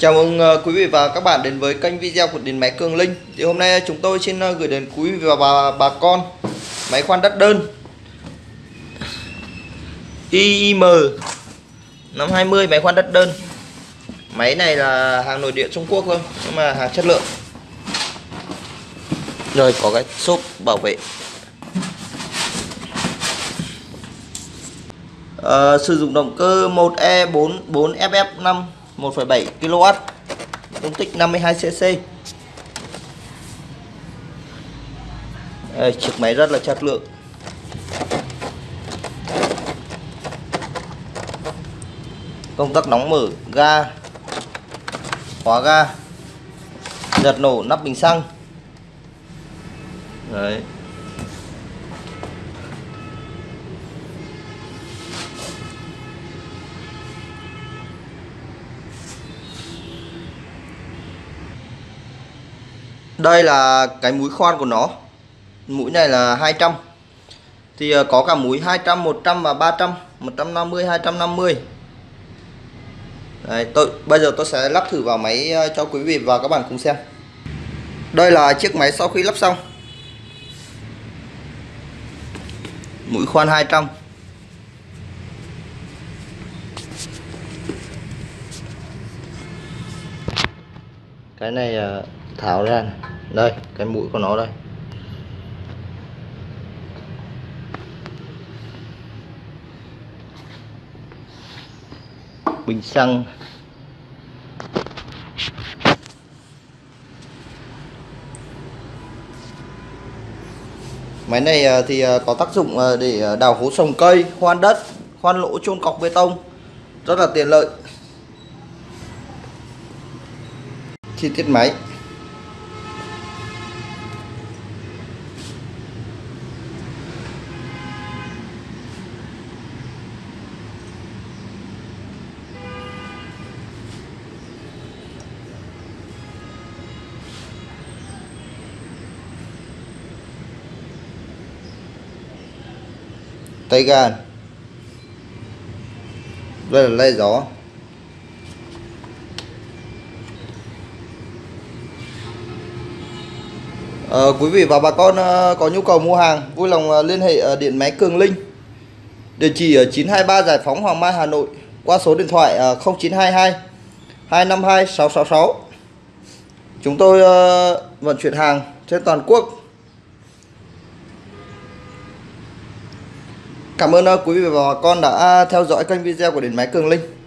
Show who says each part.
Speaker 1: Chào mừng ờ, quý vị và các bạn đến với kênh video của điện máy Cường Linh. Thì hôm nay ờ, chúng tôi xin ờ, gửi đến quý vị và bà, bà con máy khoan đất đơn IIM 520 máy khoan đất đơn. Máy này là hàng nội địa Trung Quốc thôi, nhưng mà hàng chất lượng. Rồi có cái xốp bảo vệ. à, sử dụng động cơ 1E4 4FF5 1,7 kW dung tích 52 cc Đây, chiếc máy rất là chất lượng. Công tắc nóng mở ga khóa ga giật nổ nắp bình xăng. Đấy. Đây là cái mũi khoan của nó. Mũi này là 200 thì ờ, có cả mũi 200 100 và 300 150 250 Đấy, tôi bây giờ tôi sẽ lắp thử vào máy ờ, cho quý vị và các bạn cùng xem. Đây là chiếc máy sau khi lắp xong. Mũi khoan 200 cái này ờ, tháo ra này. đây, cái mũi của nó đây. Bình xăng. Máy này ờ, thì ờ, có tác dụng để đào hố trồng cây khoan đất khoan lỗ chôn cọc bê tông. Rất là tiện lợi. Chi tiết máy. Tay ga. Đây là lay gió. À, quý vị và bà con ờ, có nhu cầu mua hàng vui lòng ờ, liên hệ uh, điện máy Cường Linh. Địa chỉ ở 923 Giải phóng Hoàng Mai Hà Nội qua số điện thoại 0922 252 666 chúng tôi vận chuyển hàng trên toàn quốc. Cảm ơn quý vị và bà con đã theo dõi kênh video của Điện Máy Cường Linh.